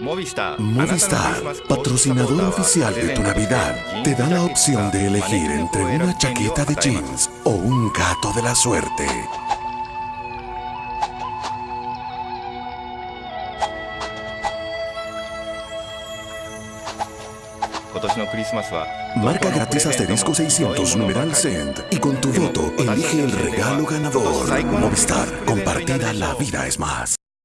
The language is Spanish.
Movistar, patrocinador oficial de tu Navidad, te da la opción de elegir entre una chaqueta de jeans o un gato de la suerte. Marca gratis asterisco 600 e numeral cent. Y con tu voto elige el regalo ganador. Movistar, compartida la vida es más.